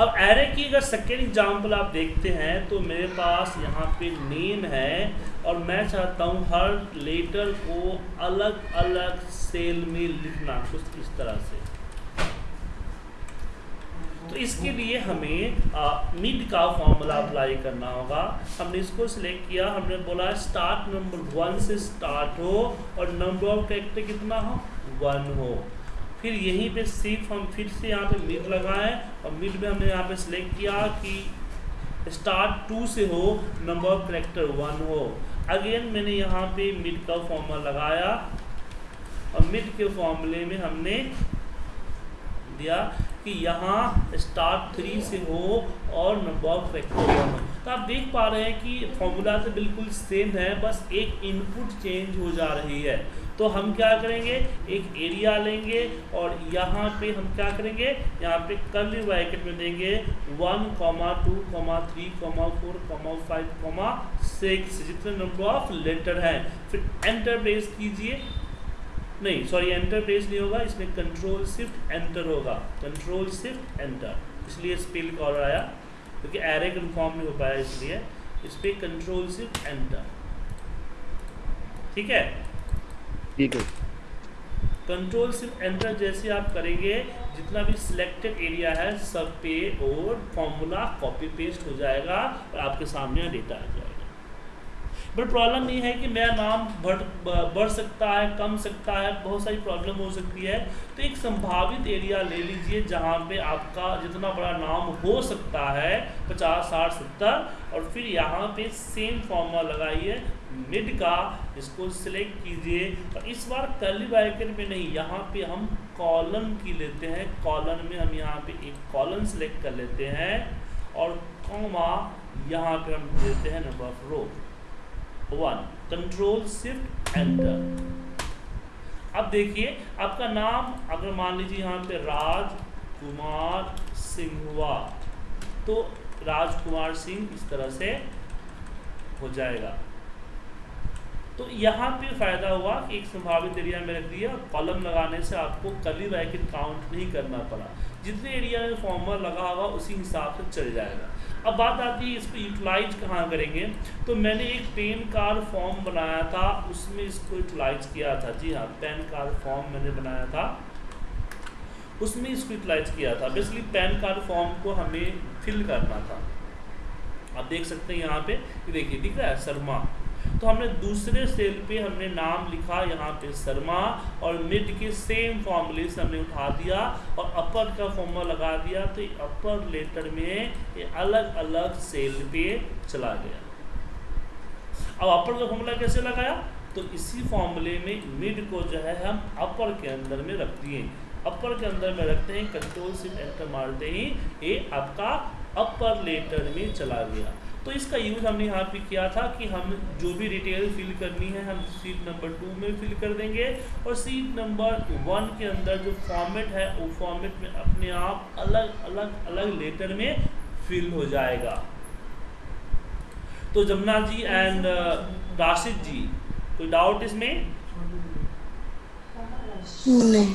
अब एरे की अगर सेकेंड एग्ज़ाम्पल आप देखते हैं तो मेरे पास यहाँ पे नेम है, और मैं चाहता हूँ हर लेटर को अलग अलग सेल में लिखना, कुछ इस तरह से। तो इसके लिए हमें मिड का फॉर्मूला अप्लाई करना होगा। हमने इसको सिलेक्ट किया, हमने बोला स्टार्ट नंबर वन से स्टार्ट हो, और नंबर ऑफ़ कैरेक्टर कितना हो? वन हो। फिर यहीं पे सिर्फ़ हम फिर से यहाँ पे मिड लगाए और मिड में हमने यहाँ पे सिलेक्ट किया कि स्टार टू से हो नंबर ऑफ़ करेक्टर वन हो। अगेन मैंने यहाँ पे मिड का फॉर्मूला लगाया और मिड के फॉर्मूले में हमने दिया कि यहाँ स्टार्ट थ्री से हो और नंबर ऑफ़ वन हो तो आप देख पा रहे हैं कि फॉर्मूला तो बिल्कुल सेम है, बस एक इनपुट चेंज हो जा रही है। तो हम क्या करेंगे? एक एरिया लेंगे और यहाँ पे हम क्या करेंगे? यहाँ पे कर्ली ब्रैकेट में देंगे one comma two comma three comma four comma five comma six जितने नंबर ऑफ़ लेटर हैं। फिर एंटर प्रेस कीजिए। नहीं सॉरी एंटर पेज नहीं होगा इसमें कंट्रोल शिफ्ट एंटर होगा। कंट्रोल शिफ्ट एंटर इसलिए स्पेल कॉलर आया क्योंकि एरे कन्फर्म नहीं हो पाया इसलिए। इस पर कंट्रोल शिफ्ट एंटर ठीक है? ठीक है। कंट्रोल सिर्फ़ एंटर जैसे आप करेंगे जितना भी सिलेक्टेड एरिया है सब पे और फॉर्मूला कॉपी पेस्ट हो जाएगा और आपके सामने डेटा आ जाएगा। बट प्रॉब्लम ये है कि मेरा नाम बढ़ बढ़ सकता है, कम सकता है, बहुत सारी प्रॉब्लम हो सकती है। तो एक संभावित एरिया ले लीजिए जहाँ पे आपका जितना बड़ा नाम हो सकता है, पचास, साठ, सत्तर, और फिर यहाँ पे सेम फॉर्मूला लगाइए मिड का, इसको सिलेक्ट कीजिए। और इस बार कर्ली ब्रैकेट में नहीं, यहाँ पे हम कॉलन की लेते हैं। कॉलन में हम यहाँ पे एक कॉलन सिलेक्ट कर लेते हैं, और कॉमा यहाँ पे हम देते हैं number of row one control shift enter अब देखिए, आपका नाम, अगर मान लीजिए यहाँ पे राज कुमार सिंह हुआ तो राजकुमार सिंह इस तरह से हो जाएगा। तो यहाँ पे फ़ायदा हुआ कि एक संभावित एरिया में रख दिया कॉलम लगाने से आपको कली रैकेट काउंट नहीं करना पड़ा। जितने एरिया में फॉर्मर लगा होगा, उसी हिसाब से चल जाएगा। अब बात आती है इसको यूटिलाइज कहाँ करेंगे? तो मैंने एक पेन कार्ड फॉर्म बनाया था, उसमें इसको यूटिलाइज किया था। जी हाँ पेन कार्ड फॉर्म मैंने बनाया था। उसमें इसको यूटिलाइज किया था। बेसिकली पैन कार्ड फॉर्म को हमें फिल करना था। आप देख सकते हैं यहाँ पे देखिए, दिख रहा है, शर्मा। तो हमने दूसरे सेल पे हमने नाम लिखा यहाँ पे शर्मा और मिड के सेम फॉर्मूले से हमने उठा दिया और अपर का फॉर्मूला लगा दिया तो अपर लेटर में ये अलग अलग सेल पे चला गया। अब अपर का फॉर्मूला कैसे लगाया? तो इसी फॉर्मूले में मिड को जो है हम अपर के अंदर में रख दिए। अपर के अंदर में रखते हैं कंट्रोल से एंटर मारते ही, ये आपका अपर लेटर में चला गया। तो इसका यूज़ हमने यहाँ पे किया था कि हम जो भी डिटेल फिल करनी है, हम सीट नंबर टू में फिल कर देंगे और सीट नंबर वन के अंदर जो फॉर्मेट है, वो फॉर्मेट में अपने आप अलग अलग अलग लेटर में फिल हो जाएगा। तो जमुना जी एंड राशिद जी, कोई डाउट इसमें? नहीं।